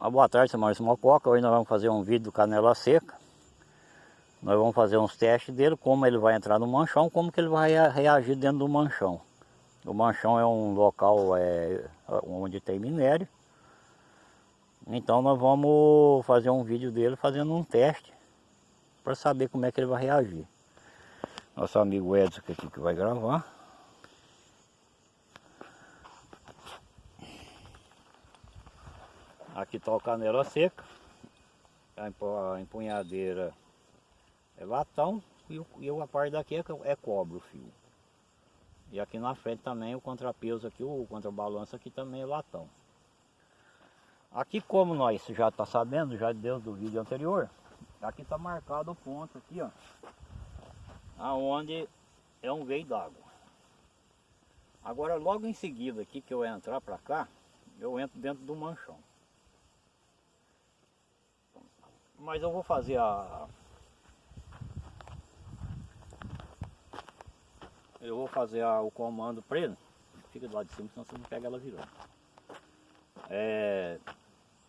Uma boa tarde, seu Maurício Mococa. Hoje nós vamos fazer um vídeo do canela seca. Nós vamos fazer uns testes dele, como ele vai entrar no manchão, como que ele vai reagir dentro do manchão. O manchão é um local é, onde tem minério. Então nós vamos fazer um vídeo dele fazendo um teste para saber como é que ele vai reagir. Nosso amigo Edson aqui que vai gravar. Aqui está o canela seca. A empunhadeira é latão e, a parte daqui é, é cobre o fio. E aqui na frente também o contrapeso aqui, o contrabalanço aqui também é latão. Aqui como nós já está sabendo, já deu do vídeo anterior, aqui está marcado o ponto aqui, ó. Aonde é um veio d'água. Agora logo em seguida aqui que eu entrar para cá, eu entro dentro do manchão. Mas eu vou fazer a... Eu vou fazer a, o comando ele. Fica do lado de cima, senão você não pega ela virando. É...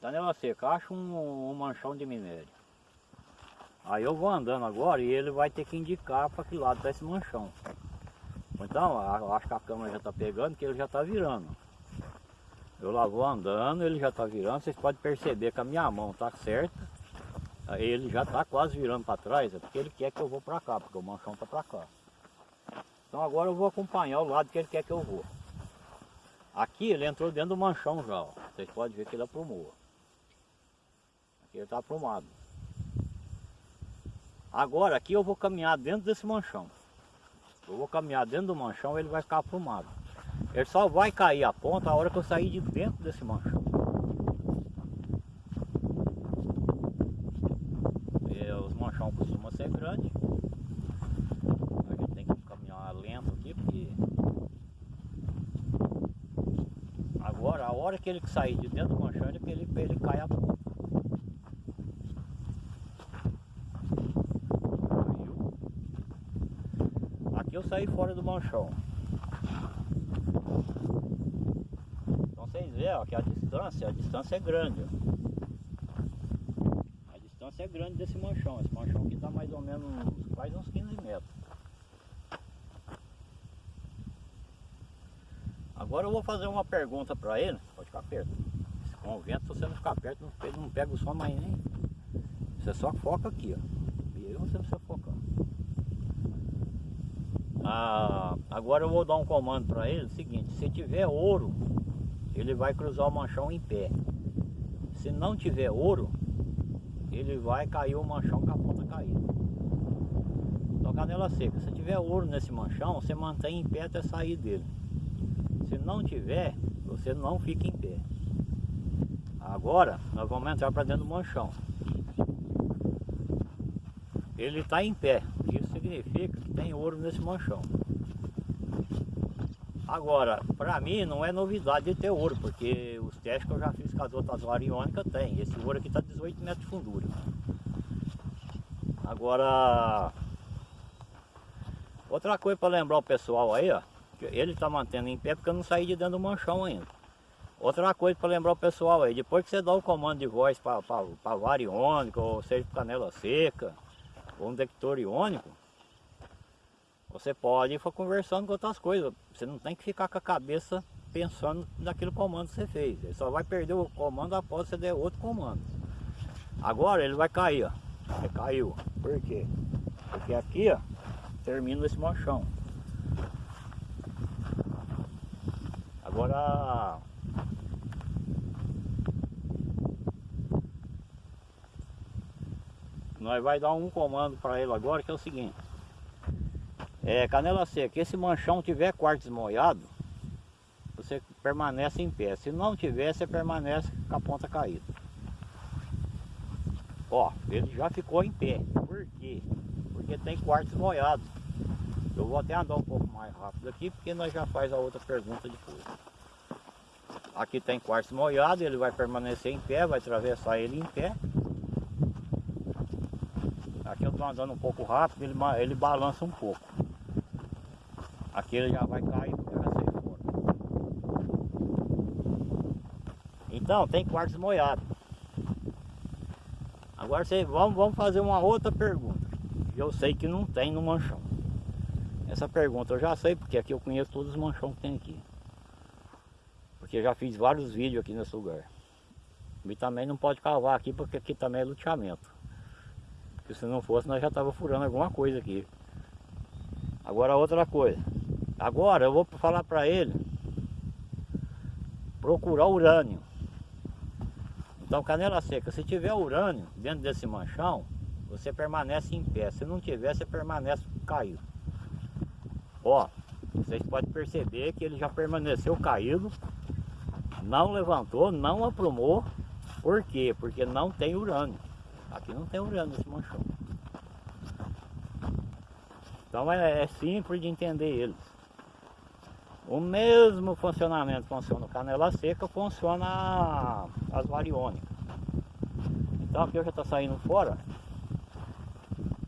Danela seca, acha um, um manchão de minério. Aí eu vou andando agora e ele vai ter que indicar para que lado está esse manchão. Então, acho que a câmera já está pegando, que ele já está virando. Eu lá vou andando, ele já está virando. Vocês podem perceber que a minha mão está certa ele já está quase virando para trás, é porque ele quer que eu vou para cá, porque o manchão está para cá. Então agora eu vou acompanhar o lado que ele quer que eu vou. Aqui ele entrou dentro do manchão já, ó. vocês podem ver que ele aprumou. Aqui ele está aprumado. Agora aqui eu vou caminhar dentro desse manchão. Eu vou caminhar dentro do manchão ele vai ficar aprumado. Ele só vai cair a ponta a hora que eu sair de dentro desse manchão. Chão costuma ser grande. A gente tem que caminhar lento aqui porque agora a hora que ele sair de dentro do manchão é que ele, ele cai a ponta. Aqui eu saí fora do manchão. Então vocês veem ó, que a distância, a distância é grande. Ó distância é grande desse manchão. Esse manchão aqui está mais ou menos quase uns 15 metros. Agora eu vou fazer uma pergunta para ele. Pode ficar perto. Com o vento, se você não ficar perto, não, não pega o som mais nem. Você só foca aqui, ó. E aí você precisa focar. Ah, agora eu vou dar um comando para ele. seguinte, se tiver ouro, ele vai cruzar o manchão em pé. Se não tiver ouro, ele vai cair o manchão com a ponta caída. Então canela seca, se tiver ouro nesse manchão, você mantém em pé até sair dele. Se não tiver, você não fica em pé. Agora nós vamos entrar para dentro do manchão. Ele está em pé, isso significa que tem ouro nesse manchão. Agora, para mim não é novidade de ter ouro, porque os testes que eu já fiz com as outras variônicas tem. Esse ouro aqui está 18 metros de fundura. Agora, outra coisa para lembrar o pessoal aí, ó, ele está mantendo em pé porque eu não saí de dentro do manchão ainda. Outra coisa para lembrar o pessoal aí, depois que você dá o comando de voz para variônica, ou seja, canela seca, ou um detector iônico, você pode ir conversando com outras coisas. Você não tem que ficar com a cabeça pensando naquele comando que você fez. Ele só vai perder o comando após você der outro comando. Agora ele vai cair, ó. Ele caiu. Por quê? Porque aqui, ó, termina esse manchão. Agora... Nós vai dar um comando para ele agora que é o seguinte. É, canela seca, esse manchão tiver quartzo molhado, você permanece em pé. Se não tiver, você permanece com a ponta caída. Ó, ele já ficou em pé. Por quê? Porque tem quartzo molhado. Eu vou até andar um pouco mais rápido aqui, porque nós já faz a outra pergunta depois. Aqui tem quartzo molhado, ele vai permanecer em pé, vai atravessar ele em pé. Aqui eu estou andando um pouco rápido, ele, ele balança um pouco. Aqui ele já vai cair vai sair fora. Então, tem quartzo molhado. Agora você, vamos, vamos fazer uma outra pergunta. Eu sei que não tem no manchão. Essa pergunta eu já sei, porque aqui eu conheço todos os manchões que tem aqui. Porque eu já fiz vários vídeos aqui nesse lugar. E também não pode cavar aqui, porque aqui também é luteamento. Porque se não fosse, nós já estava furando alguma coisa aqui. Agora outra coisa. Agora eu vou falar para ele procurar urânio. Então canela seca, se tiver urânio dentro desse manchão, você permanece em pé. Se não tiver, você permanece caído. Ó, vocês podem perceber que ele já permaneceu caído, não levantou, não aprumou. Por quê? Porque não tem urânio. Aqui não tem urânio nesse manchão. Então é, é simples de entender eles. O mesmo funcionamento funciona o canela seca, funciona as variônicas. Então aqui eu já está saindo fora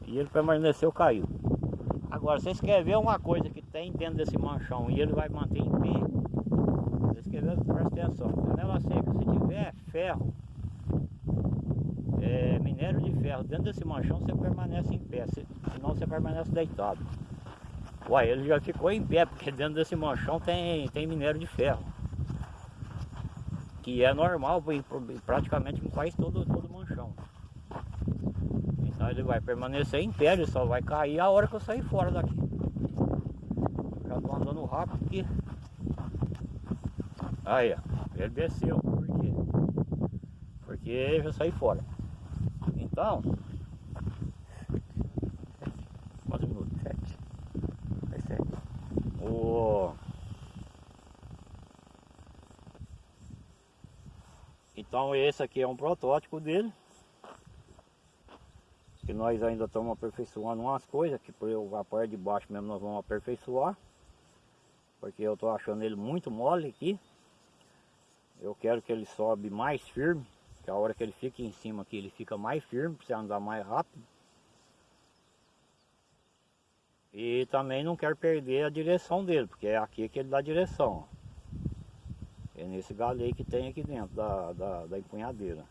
e ele permaneceu caído. Agora, vocês querem ver uma coisa que tem dentro desse manchão e ele vai manter em pé? Vocês querem ver? Presta atenção. Canela seca, se tiver ferro, é, minério de ferro dentro desse manchão, você permanece em pé, senão você permanece deitado. Uai, ele já ficou em pé, porque dentro desse manchão tem, tem minério de ferro. Que é normal praticamente em quase todo, todo manchão. Então ele vai permanecer em pé, ele só vai cair a hora que eu sair fora daqui. Já tô andando rápido aqui. Aí, ó, ele desceu. Por quê? Porque eu já saí fora. Então, Então esse aqui é um protótipo dele. Que nós ainda estamos aperfeiçoando umas coisas, que por a parte de baixo mesmo nós vamos aperfeiçoar. Porque eu estou achando ele muito mole aqui. Eu quero que ele sobe mais firme. Que a hora que ele fica em cima aqui, ele fica mais firme, para você andar mais rápido. E também não quero perder a direção dele, porque é aqui que ele dá direção. É nesse galho aí que tem aqui dentro da, da, da empunhadeira.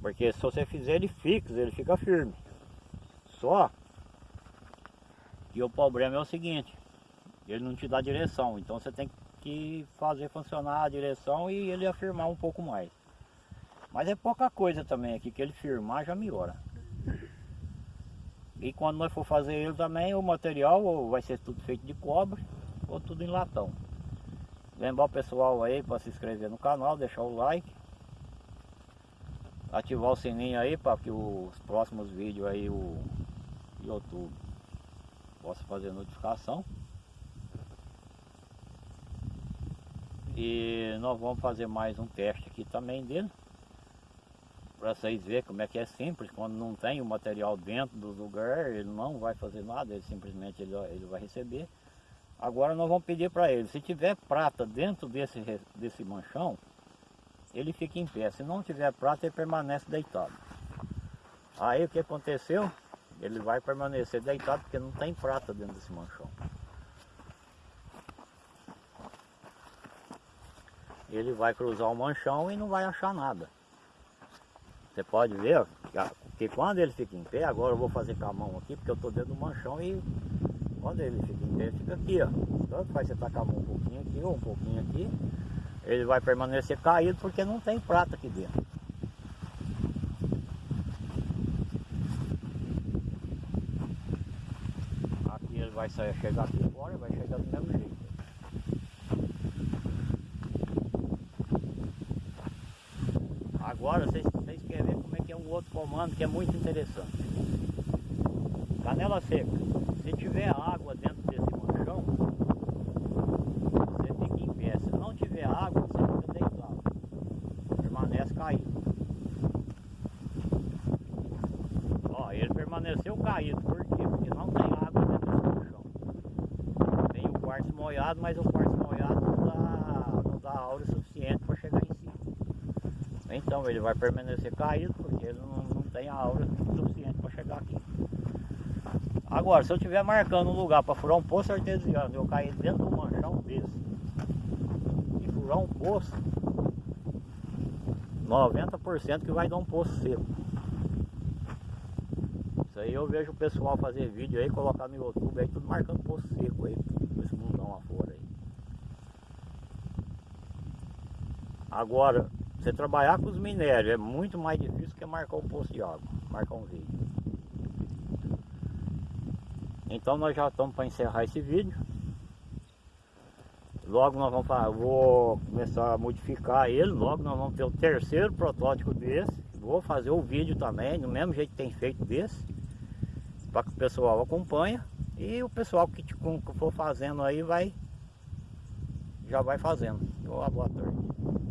Porque se você fizer ele fixo, ele fica firme. Só que o problema é o seguinte, ele não te dá direção, então você tem que fazer funcionar a direção e ele afirmar um pouco mais. Mas é pouca coisa também aqui, que ele firmar já melhora. E quando nós for fazer ele também, o material vai ser tudo feito de cobre ou tudo em latão. Lembrar o pessoal aí para se inscrever no canal, deixar o like. Ativar o sininho aí para que os próximos vídeos aí o YouTube possa fazer notificação. E nós vamos fazer mais um teste aqui também dele. Para vocês verem como é que é simples, quando não tem o material dentro do lugar, ele não vai fazer nada, ele simplesmente ele, ele vai receber. Agora nós vamos pedir para ele, se tiver prata dentro desse, desse manchão, ele fica em pé. Se não tiver prata, ele permanece deitado. Aí o que aconteceu? Ele vai permanecer deitado porque não tem prata dentro desse manchão. ele vai cruzar o manchão e não vai achar nada. Você pode ver que quando ele fica em pé, agora eu vou fazer com a mão aqui, porque eu estou dentro do manchão e quando ele fica em pé, fica aqui, ó. Tanto faz você tacar a mão um pouquinho aqui ou um pouquinho aqui, ele vai permanecer caído porque não tem prata aqui dentro. Aqui ele vai sair, chegar aqui fora, vai chegar do mesmo jeito. Agora vocês, vocês querem ver como é que é um outro comando que é muito interessante. Canela seca. Se tiver água dentro desse manchão, você fica em pé. Se não tiver água, você fica deitado. Permanece caído. Ó, ele permaneceu caído. Por quê? Porque não tem água dentro desse manchão. Tem o quartzo molhado, mas o quartzo molhado não dá, não dá aura suficiente para chegar em então ele vai permanecer caído porque ele não, não tem a aura suficiente para chegar aqui. Agora, se eu estiver marcando um lugar para furar um poço artesiano eu cair dentro do manchão desse e furar um poço, 90% que vai dar um poço seco. Isso aí eu vejo o pessoal fazer vídeo aí, colocar no YouTube aí, tudo marcando poço seco aí, esse mundão lá fora aí. Agora, você trabalhar com os minérios é muito mais difícil que marcar o poço de água, marcar um vídeo. Então nós já estamos para encerrar esse vídeo. Logo nós vamos fazer, vou começar a modificar ele, logo nós vamos ter o terceiro protótipo desse. Vou fazer o vídeo também, do mesmo jeito que tem feito desse. Para que o pessoal acompanhe. E o pessoal que, que for fazendo aí vai já vai fazendo. Boa tarde.